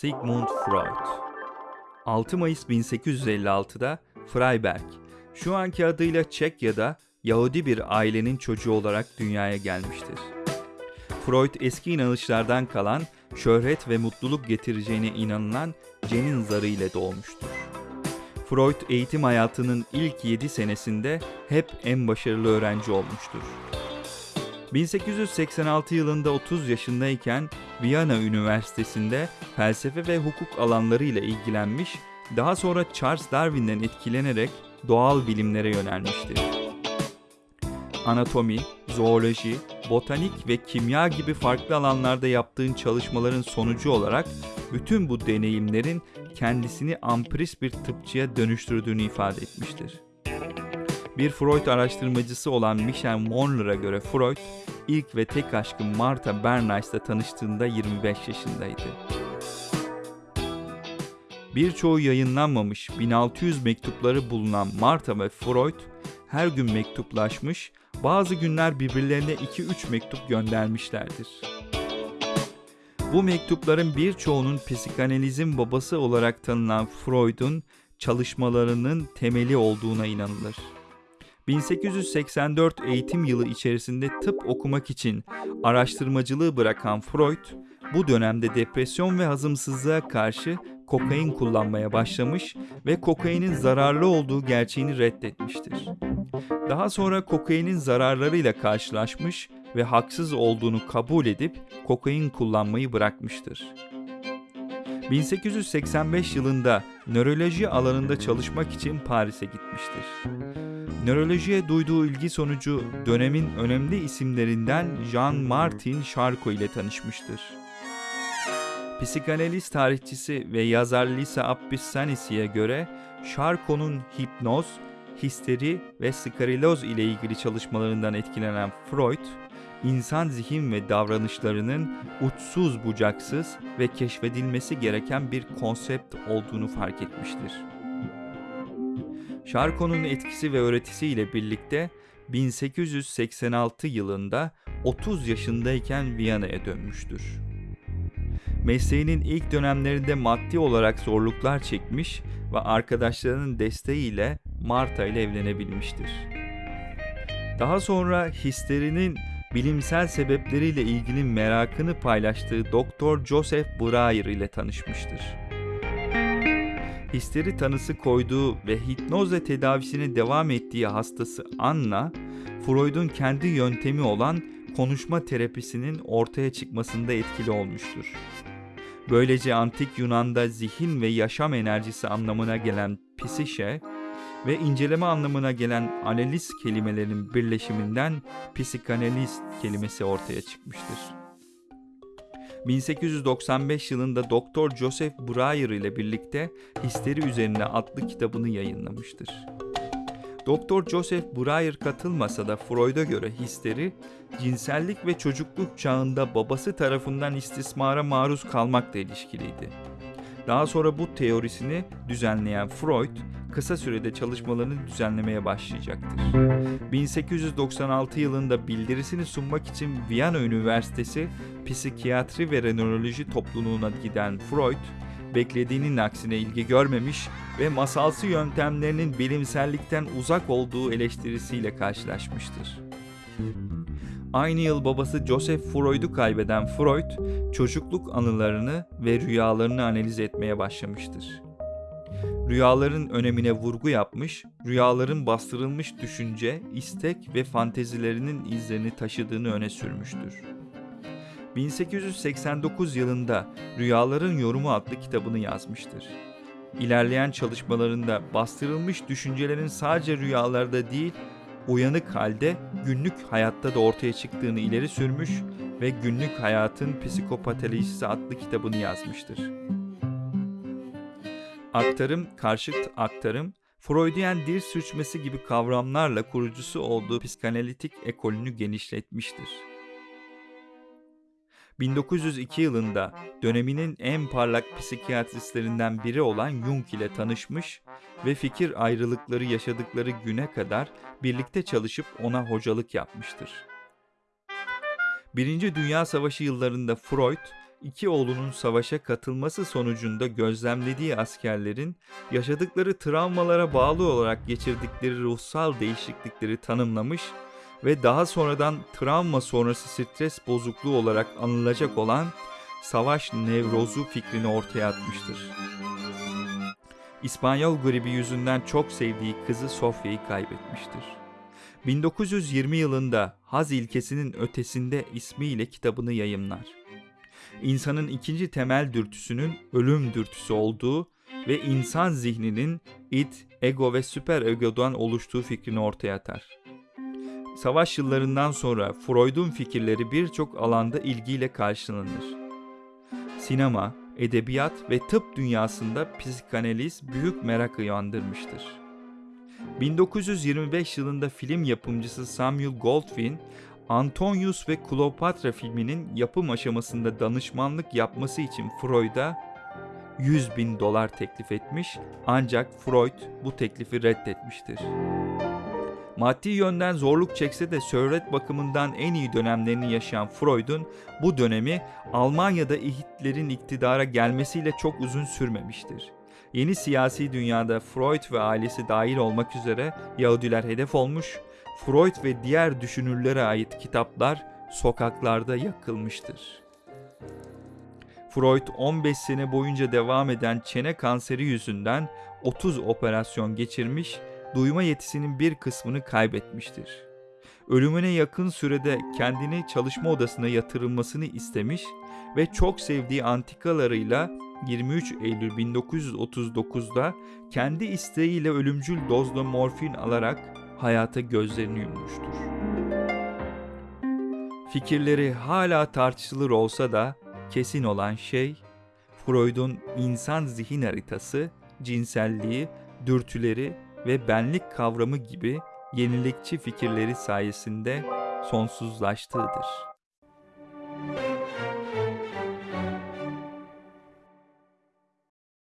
Sigmund Freud 6 Mayıs 1856'da Freiberg, şu anki adıyla Çekya'da Yahudi bir ailenin çocuğu olarak dünyaya gelmiştir. Freud eski inanışlardan kalan, şöhret ve mutluluk getireceğine inanılan cenin zarı ile doğmuştur. Freud eğitim hayatının ilk 7 senesinde hep en başarılı öğrenci olmuştur. 1886 yılında 30 yaşındayken Viyana Üniversitesi'nde felsefe ve hukuk alanlarıyla ilgilenmiş, daha sonra Charles Darwin'den etkilenerek doğal bilimlere yönelmiştir. Anatomi, zooloji, botanik ve kimya gibi farklı alanlarda yaptığın çalışmaların sonucu olarak bütün bu deneyimlerin kendisini ampris bir tıpçıya dönüştürdüğünü ifade etmiştir. Bir Freud araştırmacısı olan Michel Monler'a göre Freud, ilk ve tek aşkı Martha Bernays'la tanıştığında 25 yaşındaydı. Birçoğu yayınlanmamış 1600 mektupları bulunan Martha ve Freud her gün mektuplaşmış, bazı günler birbirlerine 2-3 mektup göndermişlerdir. Bu mektupların birçoğunun psikanalizin babası olarak tanınan Freud'un çalışmalarının temeli olduğuna inanılır. 1884 eğitim yılı içerisinde tıp okumak için araştırmacılığı bırakan Freud, bu dönemde depresyon ve hazımsızlığa karşı kokain kullanmaya başlamış ve kokainin zararlı olduğu gerçeğini reddetmiştir. Daha sonra kokainin zararlarıyla karşılaşmış ve haksız olduğunu kabul edip kokain kullanmayı bırakmıştır. 1885 yılında nöroloji alanında çalışmak için Paris'e gitmiştir. Nörolojiye duyduğu ilgi sonucu dönemin önemli isimlerinden Jean-Martin Charcot ile tanışmıştır. Psikanaliz tarihçisi ve yazar Lisa Appissanisi'ye göre Charcot'un hipnoz, histeri ve skariloz ile ilgili çalışmalarından etkilenen Freud, insan zihin ve davranışlarının uçsuz bucaksız ve keşfedilmesi gereken bir konsept olduğunu fark etmiştir. Charcot'un etkisi ve öğretisiyle birlikte 1886 yılında 30 yaşındayken Viyana'ya dönmüştür. Mesleğinin ilk dönemlerinde maddi olarak zorluklar çekmiş ve arkadaşlarının desteğiyle Marta ile evlenebilmiştir. Daha sonra histerinin bilimsel sebepleriyle ilgili merakını paylaştığı Doktor Joseph Breyer ile tanışmıştır. Histeri tanısı koyduğu ve hipnozla tedavisine devam ettiği hastası Anna, Freud'un kendi yöntemi olan konuşma terapisinin ortaya çıkmasında etkili olmuştur. Böylece antik Yunan'da zihin ve yaşam enerjisi anlamına gelen psişe ve inceleme anlamına gelen analiz kelimelerinin birleşiminden psikanaliz kelimesi ortaya çıkmıştır. 1895 yılında Doktor Joseph Breyer ile birlikte Histeri Üzerine adlı kitabını yayınlamıştır. Doktor Joseph Breyer katılmasa da Freud'a göre histeri, cinsellik ve çocukluk çağında babası tarafından istismara maruz kalmakla ilişkiliydi. Daha sonra bu teorisini düzenleyen Freud, kısa sürede çalışmalarını düzenlemeye başlayacaktır. 1896 yılında bildirisini sunmak için Viyana Üniversitesi Psikiyatri ve Renoloji topluluğuna giden Freud, beklediğinin aksine ilgi görmemiş ve masalsı yöntemlerinin bilimsellikten uzak olduğu eleştirisiyle karşılaşmıştır. Aynı yıl babası Joseph Freud'u kaybeden Freud, çocukluk anılarını ve rüyalarını analiz etmeye başlamıştır. Rüyaların önemine vurgu yapmış, rüyaların bastırılmış düşünce, istek ve fantezilerinin izlerini taşıdığını öne sürmüştür. 1889 yılında Rüyaların Yorumu adlı kitabını yazmıştır. İlerleyen çalışmalarında bastırılmış düşüncelerin sadece rüyalarda değil, uyanık halde günlük hayatta da ortaya çıktığını ileri sürmüş ve Günlük Hayatın Psikopatolojisi adlı kitabını yazmıştır. Aktarım, karşıt aktarım, Freudian dil sürçmesi gibi kavramlarla kurucusu olduğu psikanalitik ekolünü genişletmiştir. 1902 yılında döneminin en parlak psikiyatristlerinden biri olan Jung ile tanışmış ve fikir ayrılıkları yaşadıkları güne kadar birlikte çalışıp ona hocalık yapmıştır. Birinci Dünya Savaşı yıllarında Freud, iki oğlunun savaşa katılması sonucunda gözlemlediği askerlerin yaşadıkları travmalara bağlı olarak geçirdikleri ruhsal değişiklikleri tanımlamış ve daha sonradan travma sonrası stres bozukluğu olarak anılacak olan savaş nevrozu fikrini ortaya atmıştır. İspanyol gribi yüzünden çok sevdiği kızı Sofya'yı kaybetmiştir. 1920 yılında Haz ilkesinin ötesinde ismiyle kitabını yayımlar. İnsanın ikinci temel dürtüsünün ölüm dürtüsü olduğu ve insan zihninin it, ego ve süper egodan oluştuğu fikrini ortaya atar. Savaş yıllarından sonra Freud'un fikirleri birçok alanda ilgiyle karşılanır. Sinema, edebiyat ve tıp dünyasında psikanaliz büyük merak uyandırmıştır. 1925 yılında film yapımcısı Samuel Goldwyn, Antonius ve Kleopatra filminin yapım aşamasında danışmanlık yapması için Freud'a 100 bin dolar teklif etmiş ancak Freud bu teklifi reddetmiştir. Maddi yönden zorluk çekse de şöhret bakımından en iyi dönemlerini yaşayan Freud'un bu dönemi Almanya'da Hitler'in iktidara gelmesiyle çok uzun sürmemiştir. Yeni siyasi dünyada Freud ve ailesi dahil olmak üzere Yahudiler hedef olmuş, Freud ve diğer düşünürlere ait kitaplar sokaklarda yakılmıştır. Freud 15 sene boyunca devam eden çene kanseri yüzünden 30 operasyon geçirmiş, duyma yetisinin bir kısmını kaybetmiştir. Ölümüne yakın sürede kendini çalışma odasına yatırılmasını istemiş ve çok sevdiği antikalarıyla 23 Eylül 1939'da kendi isteğiyle ölümcül dozda morfin alarak hayata gözlerini yummuştur. Fikirleri hala tartışılır olsa da kesin olan şey Freud'un insan zihin haritası, cinselliği, dürtüleri ve benlik kavramı gibi yenilikçi fikirleri sayesinde sonsuzlaştığıdır.